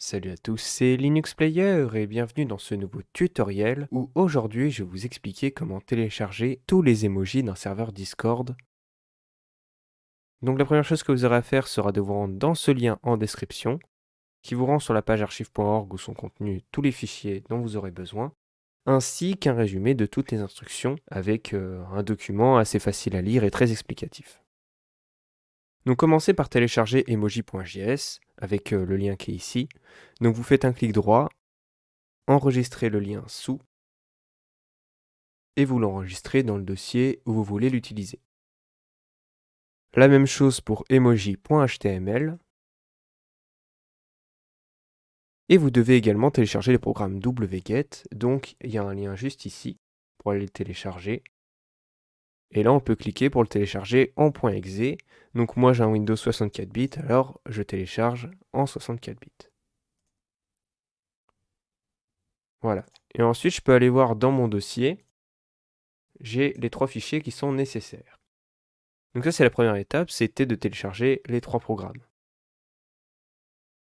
Salut à tous, c'est Linux Player et bienvenue dans ce nouveau tutoriel où aujourd'hui je vais vous expliquer comment télécharger tous les emojis d'un serveur Discord. Donc la première chose que vous aurez à faire sera de vous rendre dans ce lien en description qui vous rend sur la page archive.org où sont contenus tous les fichiers dont vous aurez besoin ainsi qu'un résumé de toutes les instructions avec euh, un document assez facile à lire et très explicatif. Donc commencez par télécharger emoji.js avec euh, le lien qui est ici. Donc vous faites un clic droit, enregistrez le lien sous et vous l'enregistrez dans le dossier où vous voulez l'utiliser. La même chose pour emoji.html. Et vous devez également télécharger les programmes wget, donc il y a un lien juste ici pour aller le télécharger. Et là, on peut cliquer pour le télécharger en .exe. Donc moi, j'ai un Windows 64 bits, alors je télécharge en 64 bits. Voilà. Et ensuite, je peux aller voir dans mon dossier, j'ai les trois fichiers qui sont nécessaires. Donc ça, c'est la première étape, c'était de télécharger les trois programmes.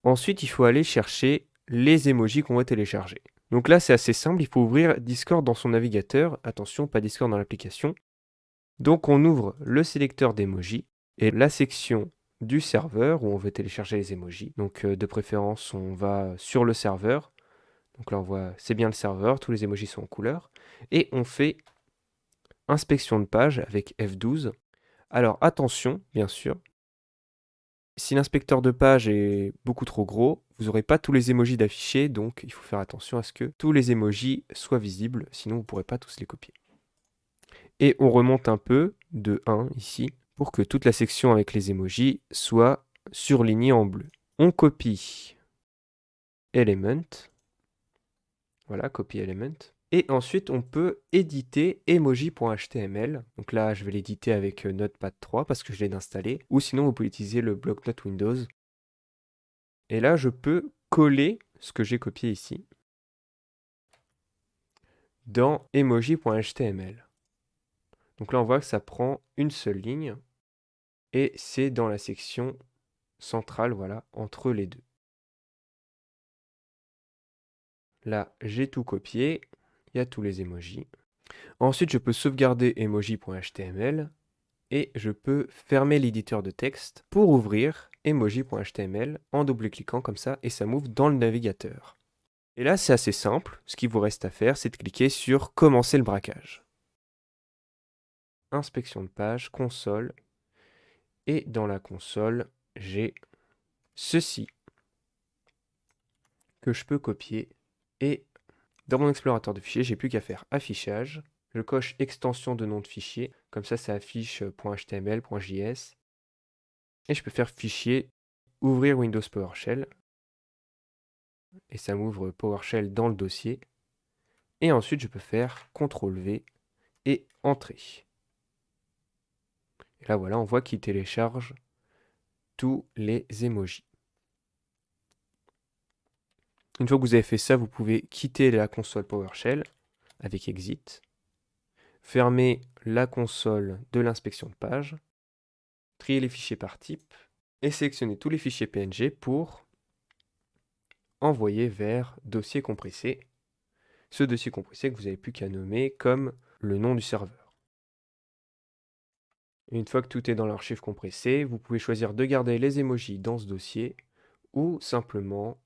Ensuite, il faut aller chercher les emojis qu'on va télécharger. Donc là, c'est assez simple, il faut ouvrir Discord dans son navigateur. Attention, pas Discord dans l'application. Donc on ouvre le sélecteur d'emojis et la section du serveur où on veut télécharger les emojis. Donc euh, de préférence, on va sur le serveur. Donc là, on voit, c'est bien le serveur, tous les emojis sont en couleur. Et on fait inspection de page avec F12. Alors attention, bien sûr, si l'inspecteur de page est beaucoup trop gros, vous n'aurez pas tous les emojis d'afficher, donc il faut faire attention à ce que tous les emojis soient visibles, sinon vous ne pourrez pas tous les copier. Et on remonte un peu, de 1 ici, pour que toute la section avec les emojis soit surlignée en bleu. On copie element. Voilà, copie element. Et ensuite, on peut éditer emoji.html. Donc là, je vais l'éditer avec euh, Notepad 3 parce que je l'ai installé. Ou sinon, vous pouvez utiliser le bloc-notes Windows. Et là, je peux coller ce que j'ai copié ici dans emoji.html. Donc là, on voit que ça prend une seule ligne et c'est dans la section centrale, voilà, entre les deux. Là, j'ai tout copié, il y a tous les emojis. Ensuite, je peux sauvegarder emoji.html et je peux fermer l'éditeur de texte pour ouvrir emoji.html en double-cliquant comme ça et ça m'ouvre dans le navigateur. Et là, c'est assez simple. Ce qu'il vous reste à faire, c'est de cliquer sur Commencer le braquage inspection de page, console. Et dans la console, j'ai ceci que je peux copier. Et dans mon explorateur de fichiers, j'ai plus qu'à faire affichage. Je coche extension de nom de fichier. Comme ça, ça affiche .html, .js. Et je peux faire fichier, ouvrir Windows PowerShell. Et ça m'ouvre PowerShell dans le dossier. Et ensuite, je peux faire CTRL V et Entrée. Là, voilà, on voit qu'il télécharge tous les emojis. Une fois que vous avez fait ça, vous pouvez quitter la console PowerShell avec Exit, fermer la console de l'inspection de page, trier les fichiers par type et sélectionner tous les fichiers PNG pour envoyer vers dossier compressé. Ce dossier compressé que vous n'avez plus qu'à nommer comme le nom du serveur une fois que tout est dans l'archive compressée, vous pouvez choisir de garder les emojis dans ce dossier ou simplement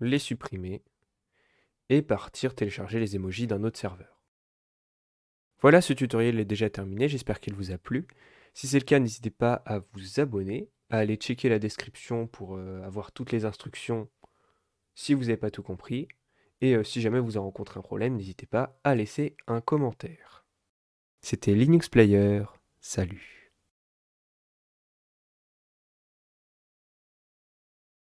les supprimer et partir télécharger les emojis d'un autre serveur. Voilà, ce tutoriel est déjà terminé, j'espère qu'il vous a plu. Si c'est le cas, n'hésitez pas à vous abonner, à aller checker la description pour euh, avoir toutes les instructions si vous n'avez pas tout compris. Et euh, si jamais vous avez rencontré un problème, n'hésitez pas à laisser un commentaire. C'était Linux Player. Salut